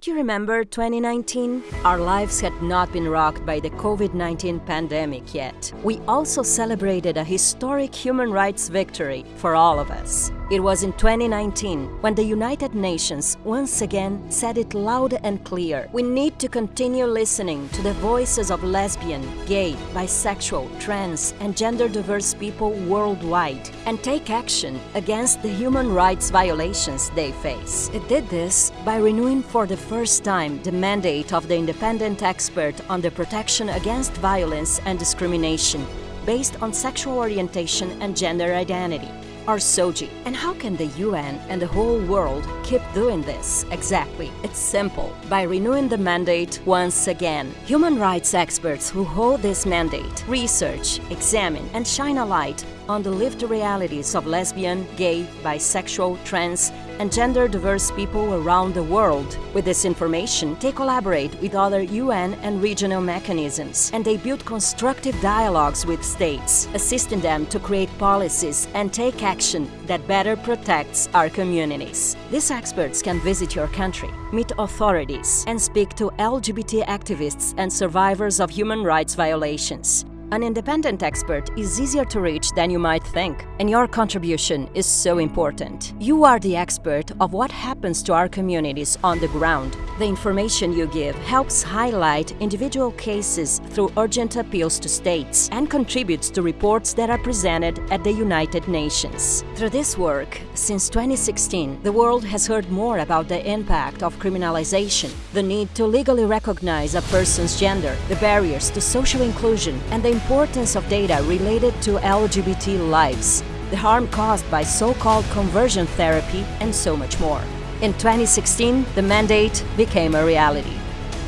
Do you remember 2019? Our lives had not been rocked by the COVID-19 pandemic yet. We also celebrated a historic human rights victory for all of us. It was in 2019 when the United Nations once again said it loud and clear. We need to continue listening to the voices of lesbian, gay, bisexual, trans and gender diverse people worldwide and take action against the human rights violations they face. It did this by renewing for the first time the mandate of the independent expert on the protection against violence and discrimination based on sexual orientation and gender identity or SOGI. And how can the UN and the whole world keep doing this exactly? It's simple, by renewing the mandate once again. Human rights experts who hold this mandate research, examine and shine a light on the lived realities of lesbian, gay, bisexual, trans and gender-diverse people around the world. With this information, they collaborate with other UN and regional mechanisms, and they build constructive dialogues with states, assisting them to create policies and take action that better protects our communities. These experts can visit your country, meet authorities, and speak to LGBT activists and survivors of human rights violations. An independent expert is easier to reach than you might think, and your contribution is so important. You are the expert of what happens to our communities on the ground. The information you give helps highlight individual cases through urgent appeals to states and contributes to reports that are presented at the United Nations. Through this work, since 2016, the world has heard more about the impact of criminalization, the need to legally recognize a person's gender, the barriers to social inclusion, and the importance of data related to LGBT lives, the harm caused by so-called conversion therapy, and so much more. In 2016, the mandate became a reality.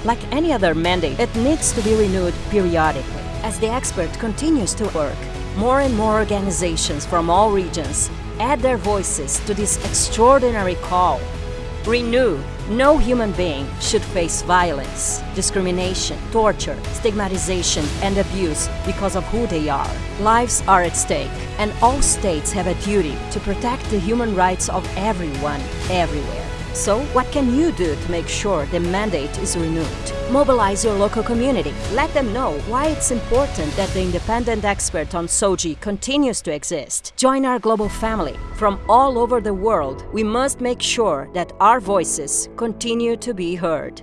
Like any other mandate, it needs to be renewed periodically. As the expert continues to work, more and more organizations from all regions add their voices to this extraordinary call. Renew no human being should face violence, discrimination, torture, stigmatization and abuse because of who they are. Lives are at stake and all states have a duty to protect the human rights of everyone, everywhere. So, what can you do to make sure the mandate is renewed? Mobilize your local community. Let them know why it's important that the independent expert on SOGI continues to exist. Join our global family. From all over the world, we must make sure that our voices continue to be heard.